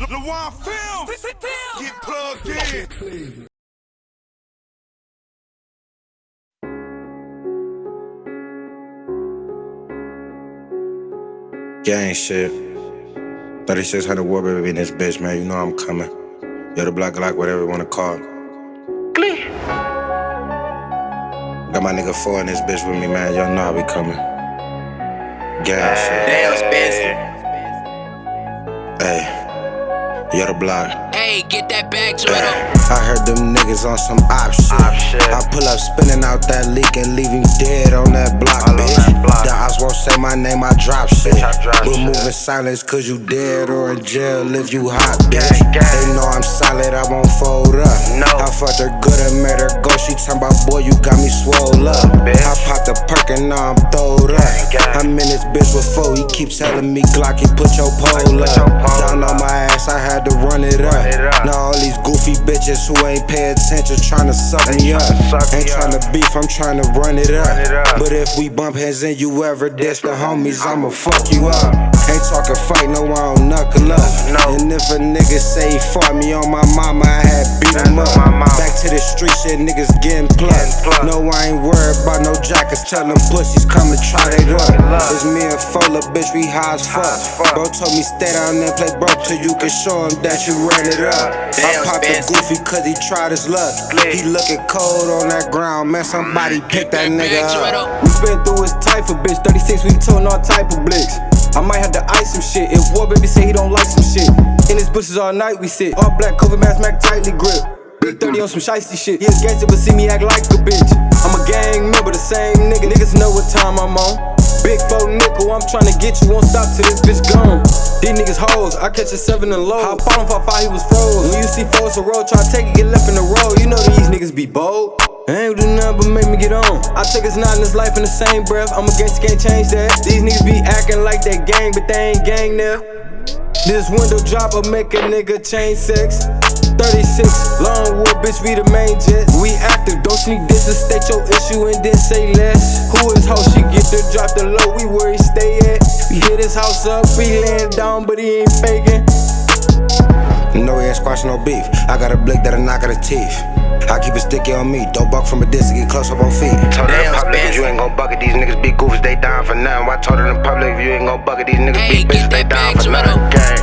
LaJuan Films. Get plugged in. Gang shit. 3600 war baby in this bitch, man. You know I'm coming. Yo, the black Glock, whatever you wanna call. it. Got my nigga four in this bitch with me, man. Y'all know I be coming. Gang shit. Damn, Spencer. Hey, yo, the block. Hey, get that bag, to it. I heard them niggas on some op shit. I pull up spinning out that leak and leave him dead on that block, bitch. block The ops won't say my name, I drop shit. We're moving silence cause you dead or in jail if you hot, bitch. They know I'm solid, I won't fold up. No. I fucked her good and made her go. She talking about, boy, you got me swole up. I popped a perk and now I'm throwed up. I'm in this bitch with four. He keep telling me, Glocky, put your pole up. Down on my ass, I had to run it up. Now all these goofy bitches who ain't pay attention tryna suck me up. Ain't tryna beef, I'm tryna run it up. But if we bump heads and you ever diss the homies, I'ma fuck you up. Ain't talking fight, no, I don't knuckle up. And if a nigga say he fought me on my mama, I had beat him up. Back to the street shit, niggas getting plucked. No, I ain't worried about no jackets. Tell them pussies come and try they luck. It's me and Fola, bitch, we high as fuck. Bro told me stay down there, play broke till you can show him that you ran it up. I Damn, popped a Spence. goofy cause he tried his luck. He looking cold on that ground, man. Somebody pick that nigga it. up. We been through his type of bitch. 36, we toting all type of blicks. I might have to ice some shit. If War Baby say he don't like some shit. In his bushes all night we sit. All black COVID mask, Mac tightly grip. Big 30 on some shiesty shit. He a gangster, but see me act like a bitch. Gang member, the same nigga. Niggas know what time I'm on. Big four nickel, I'm tryna get you, won't stop till this bitch gone. These niggas hoes, I catch a seven and low. Hop on for five, he was froze. When you see foes a road, try to take it, get left in the road. You know these niggas be bold. They ain't do nothing but make me get on. I take us not in this life in the same breath. I'm a gangster, can't change that. These niggas be acting like they gang, but they ain't gang there. This window dropper make a nigga change sex. 36, long bitch, we the main jets. We active, don't sneak this and state your issue and then say less. Who is hoe? She get the drop the low, we where he stay at. We hit his house up, he laying down, but he ain't faking. No, he ain't squashing no beef. I got a blick that'll knock out the teeth. I keep it sticky on me. Don't buck from a distance, get close up on feet. Told her in Damn, public, if you Spencer. ain't gon' bucket these niggas be goofs, they down for nothing. I told her in public, if you ain't gon' bucket these niggas Hey, be bitches, they that down back for to nothing. Gang.